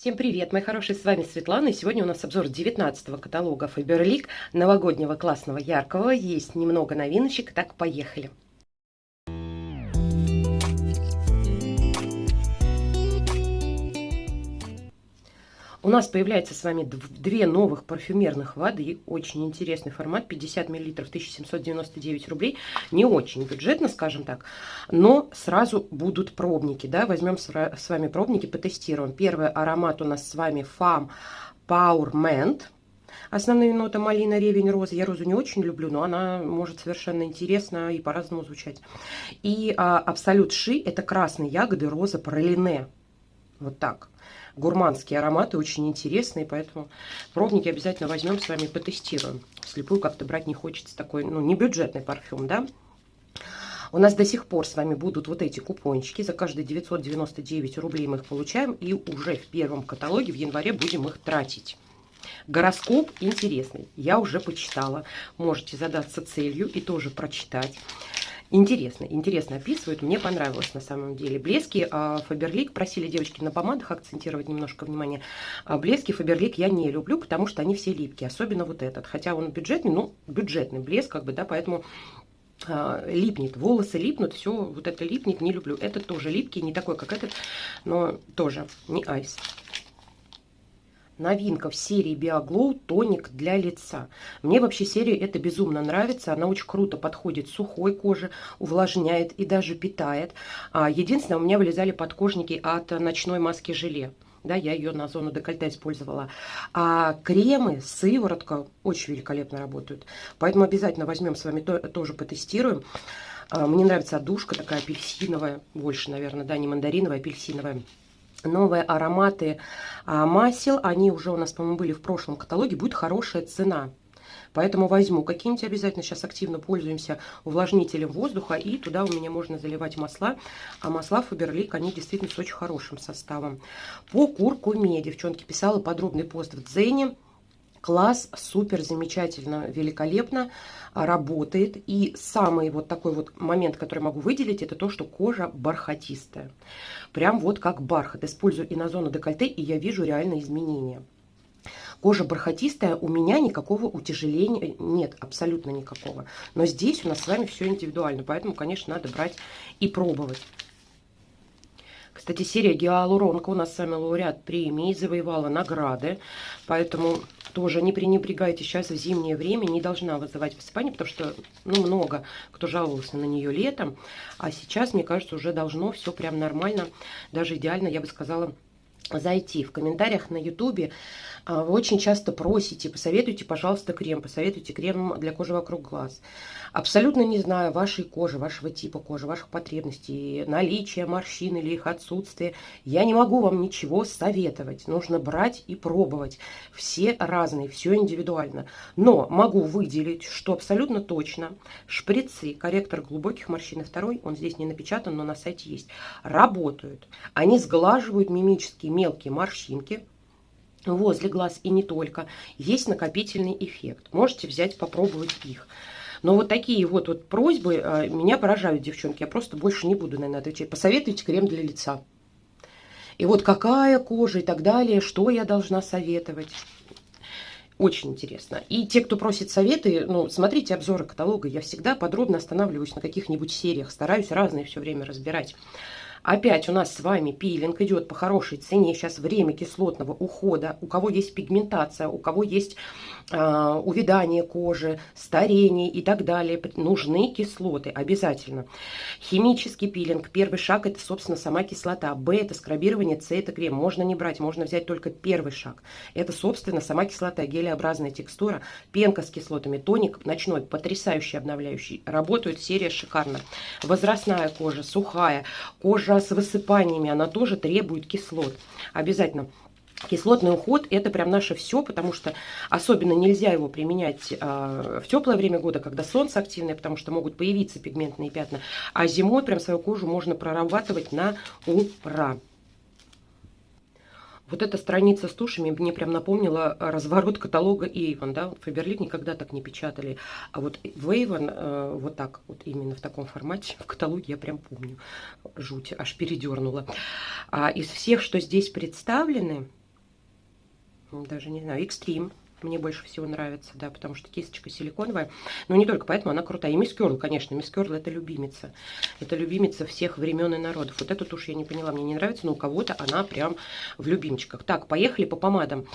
Всем привет, мои хорошие, с вами Светлана, и сегодня у нас обзор 19 каталога Faberlic, новогоднего, классного, яркого, есть немного новиночек, так поехали. У нас появляется с вами две новых парфюмерных воды. Очень интересный формат. 50 мл 1799 рублей. Не очень бюджетно, скажем так. Но сразу будут пробники. Да? Возьмем с вами пробники, потестируем. Первый аромат у нас с вами Fam Power Mint. Основные ноты малина, ревень, роза. Я розу не очень люблю, но она может совершенно интересно и по-разному звучать. И а, Абсолют Ши – это красные ягоды, роза, пролине. Вот так гурманские ароматы, очень интересные, поэтому пробники обязательно возьмем с вами, потестируем. Слепую как-то брать не хочется, такой, ну, не бюджетный парфюм, да. У нас до сих пор с вами будут вот эти купончики. За каждые 999 рублей мы их получаем. И уже в первом каталоге в январе будем их тратить. Гороскоп интересный. Я уже почитала. Можете задаться целью и тоже прочитать. Интересно, интересно описывают, мне понравилось на самом деле. Блески а, Фаберлик, просили девочки на помадах акцентировать немножко внимание. А блески Фаберлик я не люблю, потому что они все липкие, особенно вот этот. Хотя он бюджетный, ну, бюджетный блеск, как бы, да, поэтому а, липнет, волосы липнут, все вот это липнет, не люблю. Этот тоже липкий, не такой, как этот, но тоже не айс новинка в серии BioGlow тоник для лица. Мне вообще серия эта безумно нравится. Она очень круто подходит сухой коже, увлажняет и даже питает. А, единственное, у меня вылезали подкожники от ночной маски желе. Да, я ее на зону декольте использовала. А кремы, сыворотка очень великолепно работают. Поэтому обязательно возьмем с вами, то, тоже потестируем. А, мне нравится отдушка такая апельсиновая, больше, наверное, да, не мандариновая, апельсиновая новые ароматы а, масел. Они уже у нас, по-моему, были в прошлом каталоге. Будет хорошая цена. Поэтому возьму какие-нибудь обязательно. Сейчас активно пользуемся увлажнителем воздуха. И туда у меня можно заливать масла. А масла Фаберлик, они действительно с очень хорошим составом. По куркуме, девчонки, писала подробный пост в Дзене. Класс супер замечательно, великолепно работает. И самый вот такой вот момент, который могу выделить, это то, что кожа бархатистая. Прям вот как бархат. Использую и на зону декольте, и я вижу реальные изменения. Кожа бархатистая, у меня никакого утяжеления нет, абсолютно никакого. Но здесь у нас с вами все индивидуально, поэтому, конечно, надо брать и пробовать. Кстати, серия гиалуронка у нас с вами лауреат премии, завоевала награды, поэтому тоже не пренебрегайте сейчас в зимнее время, не должна вызывать высыпание, потому что ну, много кто жаловался на нее летом, а сейчас, мне кажется, уже должно все прям нормально, даже идеально, я бы сказала, зайти в комментариях на ютубе а, вы очень часто просите посоветуйте пожалуйста крем посоветуйте крем для кожи вокруг глаз. Абсолютно не знаю вашей кожи вашего типа кожи ваших потребностей наличия морщин или их отсутствие я не могу вам ничего советовать. Нужно брать и пробовать. Все разные все индивидуально. Но могу выделить что абсолютно точно. Шприцы корректор глубоких морщин второй он здесь не напечатан но на сайте есть работают. Они сглаживают мимические мелкие морщинки возле глаз и не только. Есть накопительный эффект. Можете взять, попробовать их. Но вот такие вот, вот просьбы а, меня поражают, девчонки. Я просто больше не буду, наверное, отвечать. Посоветуйте крем для лица. И вот какая кожа и так далее, что я должна советовать. Очень интересно. И те, кто просит советы, ну, смотрите обзоры каталога. Я всегда подробно останавливаюсь на каких-нибудь сериях. Стараюсь разные все время разбирать. Опять у нас с вами пилинг идет по хорошей цене. Сейчас время кислотного ухода. У кого есть пигментация, у кого есть э, увядание кожи, старение и так далее. Нужны кислоты обязательно. Химический пилинг. Первый шаг это, собственно, сама кислота. Б это скрабирование, С это крем. Можно не брать, можно взять только первый шаг. Это, собственно, сама кислота, гелеобразная текстура, пенка с кислотами, тоник ночной, потрясающий, обновляющий. Работает серия шикарно. Возрастная кожа, сухая, кожа с высыпаниями, она тоже требует кислот. Обязательно. Кислотный уход это прям наше все, потому что особенно нельзя его применять э, в теплое время года, когда солнце активное, потому что могут появиться пигментные пятна. А зимой прям свою кожу можно прорабатывать на ура. Вот эта страница с тушами мне прям напомнила разворот каталога Avon, да, Фаберлик никогда так не печатали, а вот в Avon э, вот так, вот именно в таком формате в каталоге я прям помню, жуть, аж передернула. А из всех, что здесь представлены, даже не знаю, экстрим мне больше всего нравится, да, потому что кисточка силиконовая. Но не только поэтому она крутая. И Мисс Кёрл, конечно, Мисс Кёрл это любимица. Это любимица всех времен и народов. Вот эту тушь я не поняла, мне не нравится, но у кого-то она прям в любимчиках. Так, поехали по помадам.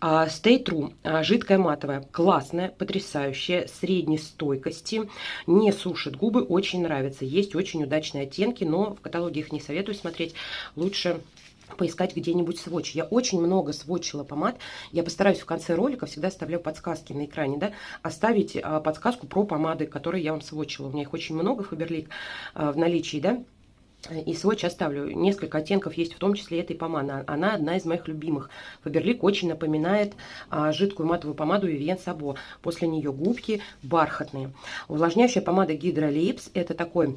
Stay True, uh, жидкая матовая, классная, потрясающая, средней стойкости, не сушит губы, очень нравится. Есть очень удачные оттенки, но в каталоге их не советую смотреть. Лучше поискать где-нибудь сводч. Я очень много сводчила помад. Я постараюсь в конце ролика, всегда оставляю подсказки на экране, да, оставить а, подсказку про помады, которые я вам сводчила. У меня их очень много, Фаберлик, а, в наличии, да. И сводч оставлю. Несколько оттенков есть, в том числе этой помады. Она одна из моих любимых. Фаберлик очень напоминает а, жидкую матовую помаду Vivien Sabo. После нее губки бархатные. Увлажняющая помада Lips. Это такой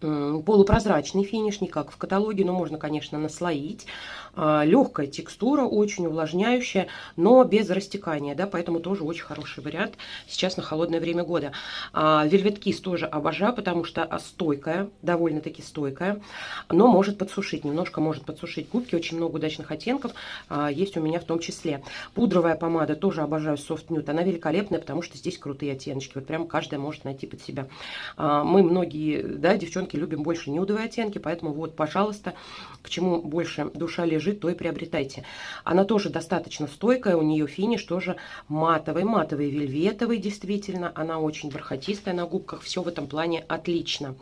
полупрозрачный финиш, не как в каталоге, но можно, конечно, наслоить. А, Легкая текстура, очень увлажняющая, но без растекания, да, поэтому тоже очень хороший вариант сейчас на холодное время года. Velvet Kiss тоже обожаю, потому что стойкая, довольно-таки стойкая, но может подсушить, немножко может подсушить губки, очень много удачных оттенков а, есть у меня в том числе. Пудровая помада тоже обожаю Soft Nude, она великолепная, потому что здесь крутые оттеночки, вот прям каждая может найти под себя. А, мы многие, да, девчонки любим больше нюдовые оттенки, поэтому вот, пожалуйста, к чему больше душа лежит, то и приобретайте. Она тоже достаточно стойкая, у нее финиш тоже матовый, матовый, вельветовый, действительно. Она очень бархатистая на губках, все в этом плане отлично.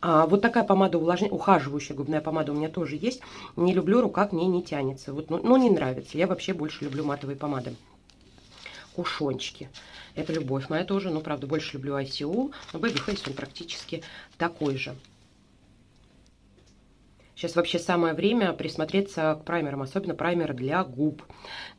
А, вот такая помада увлажняющая, ухаживающая губная помада у меня тоже есть. Не люблю, рука к ней не тянется. Вот, ну, ну, не нравится. Я вообще больше люблю матовые помады. Кушончики. Это любовь моя тоже, но, правда, больше люблю ICU. Но Baby Face он практически такой же. Сейчас вообще самое время присмотреться к праймерам, особенно праймер для губ.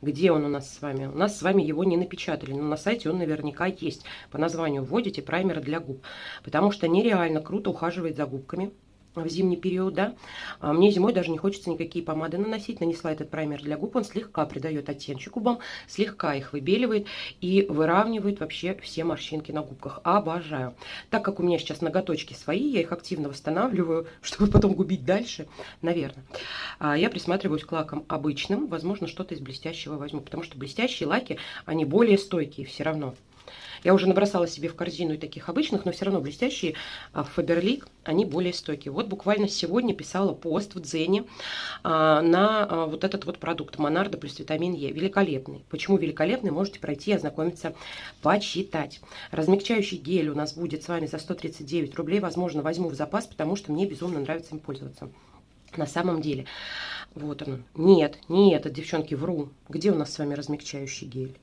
Где он у нас с вами? У нас с вами его не напечатали, но на сайте он наверняка есть. По названию вводите праймер для губ, потому что нереально круто ухаживает за губками в зимний период, да. А мне зимой даже не хочется никакие помады наносить. Нанесла этот праймер для губ, он слегка придает оттенчик губам, слегка их выбеливает и выравнивает вообще все морщинки на губках. Обожаю. Так как у меня сейчас ноготочки свои, я их активно восстанавливаю, чтобы потом губить дальше, наверное. А я присматриваюсь к лакам обычным, возможно, что-то из блестящего возьму, потому что блестящие лаки, они более стойкие все равно. Я уже набросала себе в корзину и таких обычных, но все равно блестящие а, Фаберлик, они более стойкие. Вот буквально сегодня писала пост в Дзене а, на а, вот этот вот продукт Монардо плюс витамин Е. Великолепный. Почему великолепный? Можете пройти, ознакомиться, почитать. Размягчающий гель у нас будет с вами за 139 рублей. Возможно, возьму в запас, потому что мне безумно нравится им пользоваться. На самом деле. Вот он. Нет, не этот, девчонки, вру. Где у нас с вами размягчающий гель?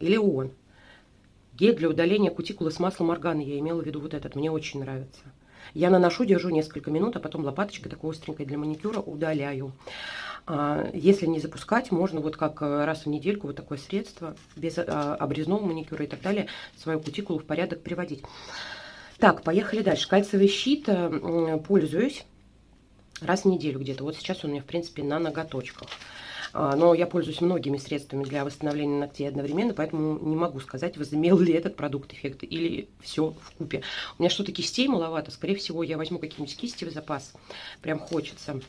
Или он. Гель для удаления кутикулы с маслом органа. Я имела в виду вот этот. Мне очень нравится. Я наношу, держу несколько минут, а потом лопаточкой такой остренькой для маникюра удаляю. А, если не запускать, можно вот как э, раз в недельку вот такое средство, без а, обрезного маникюра и так далее, свою кутикулу в порядок приводить. Так, поехали дальше. Кальциевый щит э, пользуюсь раз в неделю где-то. Вот сейчас он у меня, в принципе, на ноготочках. А, но я пользуюсь многими средствами для восстановления ногтей одновременно, поэтому не могу сказать, возымел ли этот продукт эффект или все в купе. У меня что-то кистей маловато, скорее всего, я возьму какие-нибудь кисти в запас, прям хочется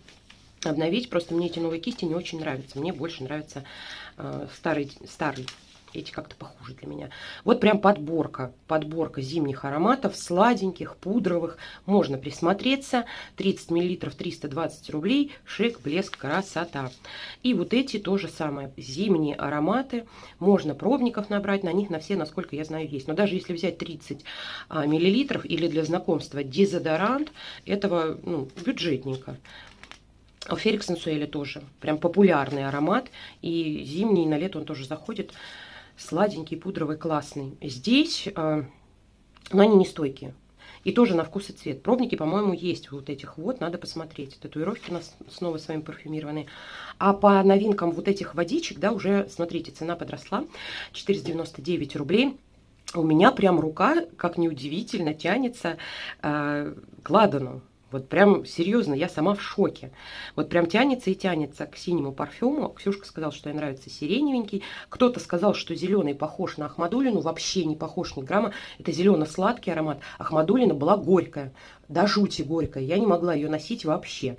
обновить, просто мне эти новые кисти не очень нравятся, мне больше нравится э, старый, старый эти как-то похуже для меня. Вот прям подборка, подборка зимних ароматов, сладеньких, пудровых. Можно присмотреться. 30 мл 320 рублей. Шик, блеск, красота. И вот эти тоже самое. Зимние ароматы. Можно пробников набрать. На них на все, насколько я знаю, есть. Но даже если взять 30 а, миллилитров или для знакомства дезодорант, этого ну, бюджетненько. Ферик Сенсуэля тоже. Прям популярный аромат. И зимний, на лето он тоже заходит сладенький, пудровый, классный. Здесь, э, но они не стойкие. И тоже на вкус и цвет. Пробники, по-моему, есть вот этих вот, надо посмотреть. Татуировки у нас снова с вами парфюмированные. А по новинкам вот этих водичек, да, уже, смотрите, цена подросла. 499 рублей. У меня прям рука, как неудивительно, тянется э, к ладану. Вот прям серьезно, я сама в шоке. Вот прям тянется и тянется к синему парфюму. Ксюшка сказала, что ей нравится сиреневенький. Кто-то сказал, что зеленый похож на Ахмадулину. Вообще не похож ни грамма. Это зелено-сладкий аромат. Ахмадулина была горькая. До жути горькая. Я не могла ее носить вообще.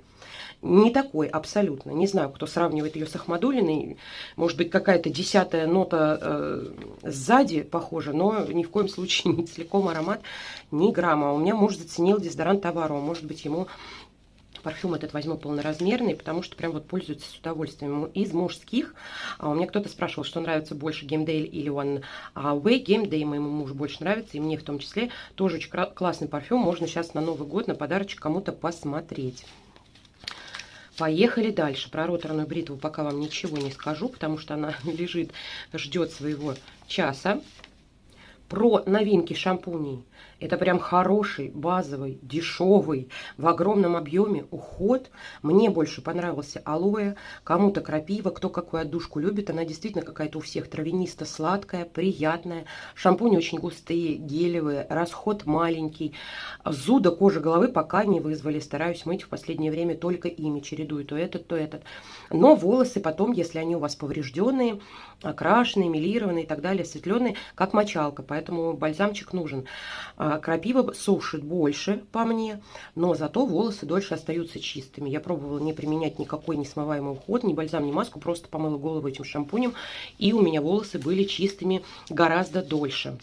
Не такой абсолютно. Не знаю, кто сравнивает ее с Ахмадулиной. Может быть, какая-то десятая нота э, сзади похожа, но ни в коем случае не целиком аромат, ни грамма. У меня муж заценил дезодорант Таваро. Может быть, ему парфюм этот возьму полноразмерный, потому что прям вот пользуется с удовольствием. Из мужских, а у меня кто-то спрашивал, что нравится больше Геймдейл или One Way. Геймдей моему мужу больше нравится, и мне в том числе. Тоже очень классный парфюм, можно сейчас на Новый год на подарочек кому-то посмотреть. Поехали дальше. Про роторную бритву пока вам ничего не скажу, потому что она лежит, ждет своего часа. Про новинки шампуней. Это прям хороший, базовый, дешевый, в огромном объеме уход. Мне больше понравился алоэ, кому-то крапива, кто какую отдушку любит. Она действительно какая-то у всех травянисто-сладкая, приятная. Шампуни очень густые, гелевые, расход маленький. Зуда кожи головы пока не вызвали. Стараюсь мыть в последнее время только ими, чередую то этот, то этот. Но волосы потом, если они у вас поврежденные, окрашенные, милированные и так далее, осветленные, как мочалка. Поэтому бальзамчик нужен. А, крапива сушит больше по мне, но зато волосы дольше остаются чистыми. Я пробовала не применять никакой несмываемый уход, ни бальзам, ни маску, просто помыла голову этим шампунем, и у меня волосы были чистыми гораздо дольше.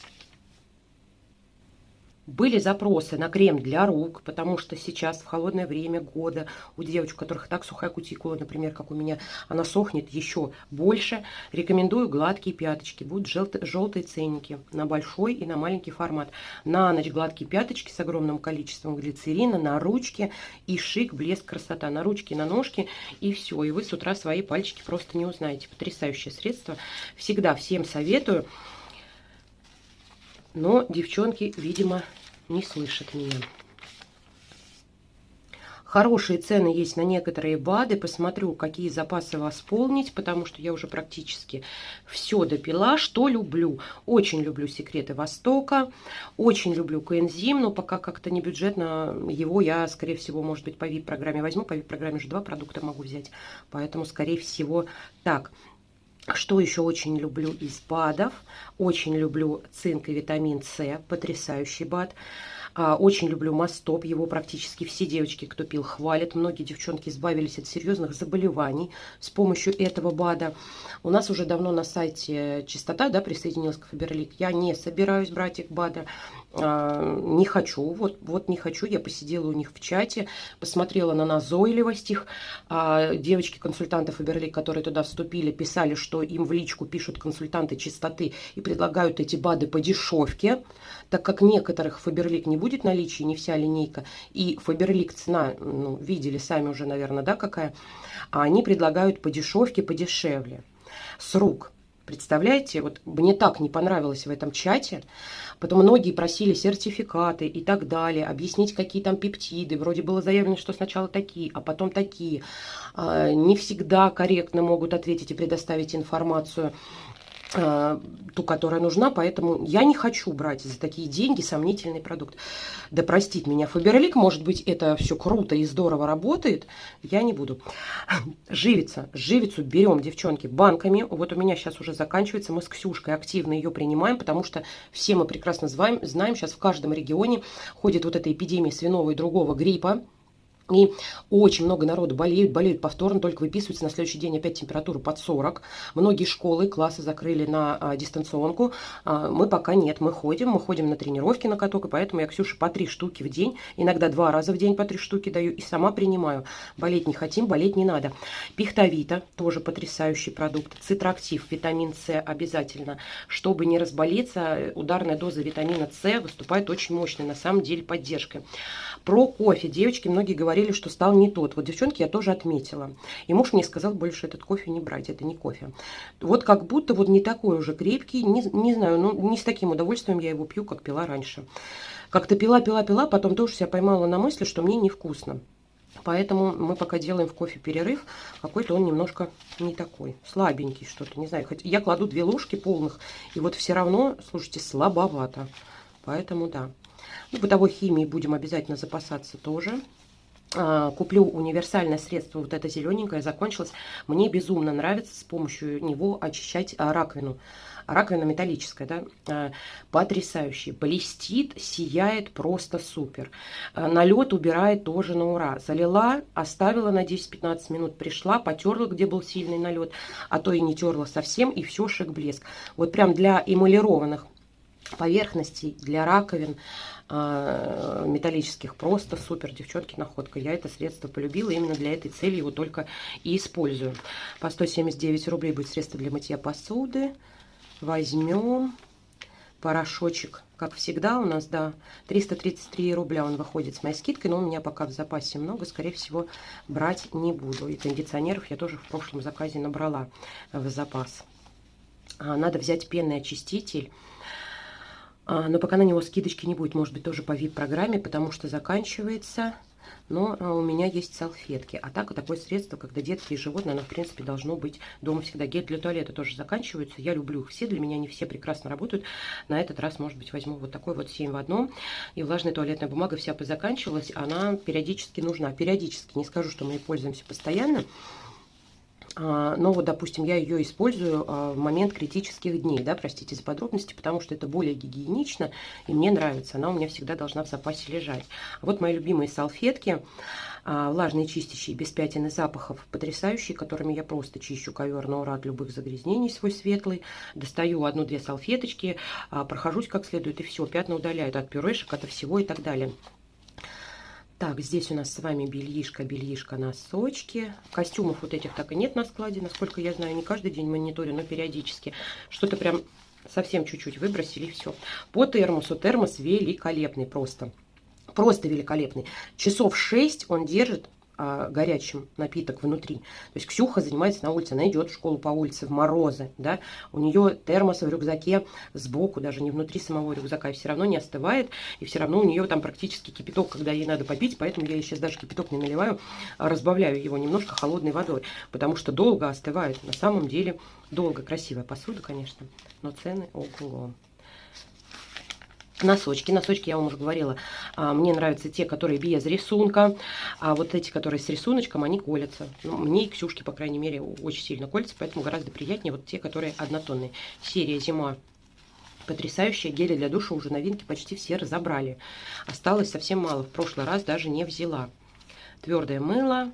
Были запросы на крем для рук, потому что сейчас в холодное время года у девочек, у которых так сухая кутикула, например, как у меня, она сохнет еще больше. Рекомендую гладкие пяточки. Будут желтые, желтые ценники на большой и на маленький формат. На ночь гладкие пяточки с огромным количеством глицерина, на ручки и шик, блеск, красота. На ручки, на ножки и все. И вы с утра свои пальчики просто не узнаете. Потрясающее средство. Всегда всем советую. Но девчонки, видимо, не слышат меня. Хорошие цены есть на некоторые БАДы. Посмотрю, какие запасы восполнить, потому что я уже практически все допила. Что люблю? Очень люблю секреты Востока. Очень люблю коэнзим, но пока как-то не бюджетно. Его я, скорее всего, может быть, по VIP-программе возьму. По VIP-программе же два продукта могу взять. Поэтому, скорее всего, так. Что еще очень люблю из БАДов? Очень люблю цинк и витамин С, потрясающий БАД. А, очень люблю Мастоп, его практически все девочки, кто пил, хвалят. Многие девчонки избавились от серьезных заболеваний с помощью этого БАДа. У нас уже давно на сайте Чистота да, присоединилась к Фаберлик. Я не собираюсь брать их БАДа. А, не хочу, вот, вот не хочу, я посидела у них в чате, посмотрела на назойливость их, а, девочки-консультанты Фаберли, которые туда вступили, писали, что им в личку пишут консультанты чистоты и предлагают эти БАДы по дешевке, так как некоторых Фаберлик не будет наличия, не вся линейка, и Фаберлик цена, ну, видели сами уже, наверное, да, какая, а они предлагают по дешевке, подешевле, с рук. Представляете, вот мне так не понравилось в этом чате. Потом многие просили сертификаты и так далее, объяснить, какие там пептиды. Вроде было заявлено, что сначала такие, а потом такие. А, не всегда корректно могут ответить и предоставить информацию ту, которая нужна, поэтому я не хочу брать за такие деньги сомнительный продукт. Да простит меня Фаберлик, может быть, это все круто и здорово работает, я не буду. Живица, живицу берем, девчонки, банками. Вот у меня сейчас уже заканчивается, мы с Ксюшкой активно ее принимаем, потому что все мы прекрасно знаем, знаем сейчас в каждом регионе ходит вот эта эпидемия свиного и другого гриппа, и очень много народу болеют, болеют повторно, только выписываются на следующий день опять температуру под 40. Многие школы, классы закрыли на а, дистанционку. А, мы пока нет, мы ходим, мы ходим на тренировки на каток, и поэтому я Ксюше по три штуки в день, иногда два раза в день по три штуки даю, и сама принимаю. Болеть не хотим, болеть не надо. Пихтовита, тоже потрясающий продукт. Цитрактив, витамин С обязательно. Чтобы не разболеться, ударная доза витамина С выступает очень мощной, на самом деле, поддержкой. Про кофе. Девочки, многие говорили, что стал не тот. Вот девчонки я тоже отметила. И муж мне сказал больше этот кофе не брать, это не кофе. Вот как будто вот не такой уже крепкий, не, не знаю, ну не с таким удовольствием я его пью, как пила раньше. Как-то пила, пила, пила, потом тоже себя поймала на мысли, что мне невкусно. Поэтому мы пока делаем в кофе перерыв. Какой-то он немножко не такой. Слабенький что-то, не знаю. Хоть я кладу две ложки полных, и вот все равно, слушайте, слабовато. Поэтому да. Ну, бытовой химией будем обязательно запасаться тоже. А, куплю универсальное средство, вот это зелененькое, закончилось. Мне безумно нравится с помощью него очищать а, раковину. Раковина металлическая, да, а, потрясающий. Блестит, сияет просто супер. Налет убирает тоже на ура. Залила, оставила на 10-15 минут, пришла, потерла, где был сильный налет, а то и не терла совсем, и все шик-блеск. Вот прям для эмалированных поверхностей, для раковин, э, металлических. Просто супер, девчонки, находка. Я это средство полюбила, именно для этой цели его только и использую. По 179 рублей будет средство для мытья посуды. Возьмем порошочек, как всегда у нас, да, 333 рубля он выходит с моей скидкой, но у меня пока в запасе много, скорее всего, брать не буду. И кондиционеров я тоже в прошлом заказе набрала в запас. А, надо взять пенный очиститель а, но пока на него скидочки не будет, может быть, тоже по VIP-программе, потому что заканчивается. Но а, у меня есть салфетки. А так, такое средство, когда детские животные, оно, в принципе, должно быть дома всегда. Гель для туалета тоже заканчиваются. Я люблю их все. Для меня они все прекрасно работают. На этот раз, может быть, возьму вот такой вот 7 в одном. И влажная туалетная бумага вся позаканчивалась. Она периодически нужна. Периодически. Не скажу, что мы ей пользуемся постоянно. А, но вот, допустим, я ее использую а, в момент критических дней, да, простите за подробности, потому что это более гигиенично, и мне нравится, она у меня всегда должна в запасе лежать. А вот мои любимые салфетки, влажные чистящие, без пятен и запахов, потрясающие, которыми я просто чищу ковер на ура от любых загрязнений свой светлый, достаю одну-две салфеточки, прохожусь как следует, и все, пятна удаляют от пюрешек, от всего и так далее. Так, здесь у нас с вами бельишко, бельишко, носочки. Костюмов вот этих так и нет на складе, насколько я знаю. Не каждый день мониторю, но периодически. Что-то прям совсем чуть-чуть выбросили, все. По термосу. Термос великолепный просто. Просто великолепный. Часов 6 он держит а, горячим напиток внутри. То есть Ксюха занимается на улице, она идет в школу по улице в морозы, да, у нее термос в рюкзаке сбоку, даже не внутри самого рюкзака, и все равно не остывает, и все равно у нее там практически кипяток, когда ей надо попить, поэтому я сейчас даже кипяток не наливаю, а разбавляю его немножко холодной водой, потому что долго остывает, на самом деле долго, красивая посуда, конечно, но цены ого Носочки. Носочки, я вам уже говорила, а, мне нравятся те, которые без рисунка. А вот эти, которые с рисуночком, они колятся. Ну, мне и Ксюшке, по крайней мере, очень сильно колятся, поэтому гораздо приятнее вот те, которые однотонные. Серия «Зима» потрясающие гели для душа уже новинки почти все разобрали. Осталось совсем мало. В прошлый раз даже не взяла. Твердое мыло,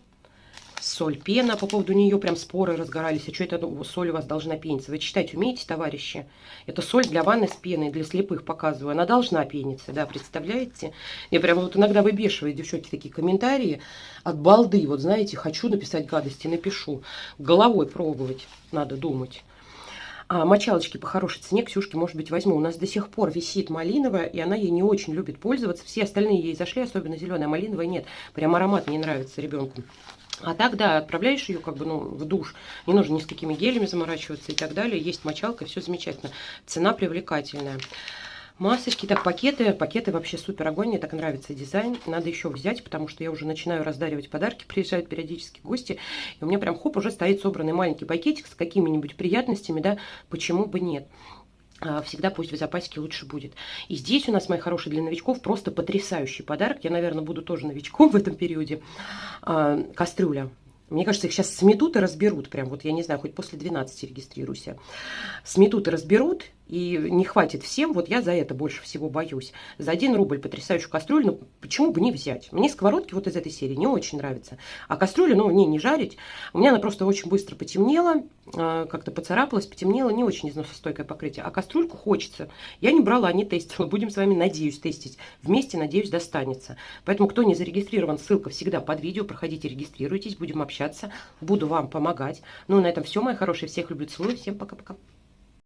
соль, пена. По поводу нее прям споры разгорались. А что это ну, соль у вас должна пениться? Вы читать умеете, товарищи? Это соль для ванны с пеной, для слепых показываю. Она должна пениться, да, представляете? Я прям вот иногда выбешиваю, девчонки, такие комментарии от балды. Вот знаете, хочу написать гадости, напишу. Головой пробовать надо думать. А мочалочки по хорошей цене Ксюшке, может быть, возьму. У нас до сих пор висит малиновая, и она ей не очень любит пользоваться. Все остальные ей зашли, особенно зеленая, малиновая нет. Прям аромат не нравится ребенку. А так, да, отправляешь ее как бы, ну, в душ. Не нужно ни с какими гелями заморачиваться и так далее. Есть мочалка, все замечательно. Цена привлекательная. Масочки, так, пакеты. Пакеты вообще супер огонь. Мне так нравится дизайн. Надо еще взять, потому что я уже начинаю раздаривать подарки. Приезжают периодически гости. И у меня прям, хоп, уже стоит собранный маленький пакетик с какими-нибудь приятностями, да. Почему бы нет? А, всегда пусть в запасике лучше будет. И здесь у нас, мои хорошие, для новичков просто потрясающий подарок. Я, наверное, буду тоже новичком в этом периоде. А, кастрюля. Мне кажется, их сейчас сметут и разберут. Прям вот, я не знаю, хоть после 12 регистрируйся. Сметут и разберут, и не хватит всем, вот я за это больше всего боюсь. За 1 рубль потрясающую кастрюлю, ну почему бы не взять? Мне сковородки вот из этой серии не очень нравятся. А кастрюлю, ну, не, не жарить. У меня она просто очень быстро потемнела, а, как-то поцарапалась, потемнела, не очень износостойкое покрытие. А кастрюльку хочется. Я не брала, не тестила. Будем с вами, надеюсь, тестить. Вместе, надеюсь, достанется. Поэтому, кто не зарегистрирован, ссылка всегда под видео. Проходите, регистрируйтесь, будем общаться. Буду вам помогать. Ну, на этом все, мои хорошие. Всех люблю, целую. Всем пока-пока.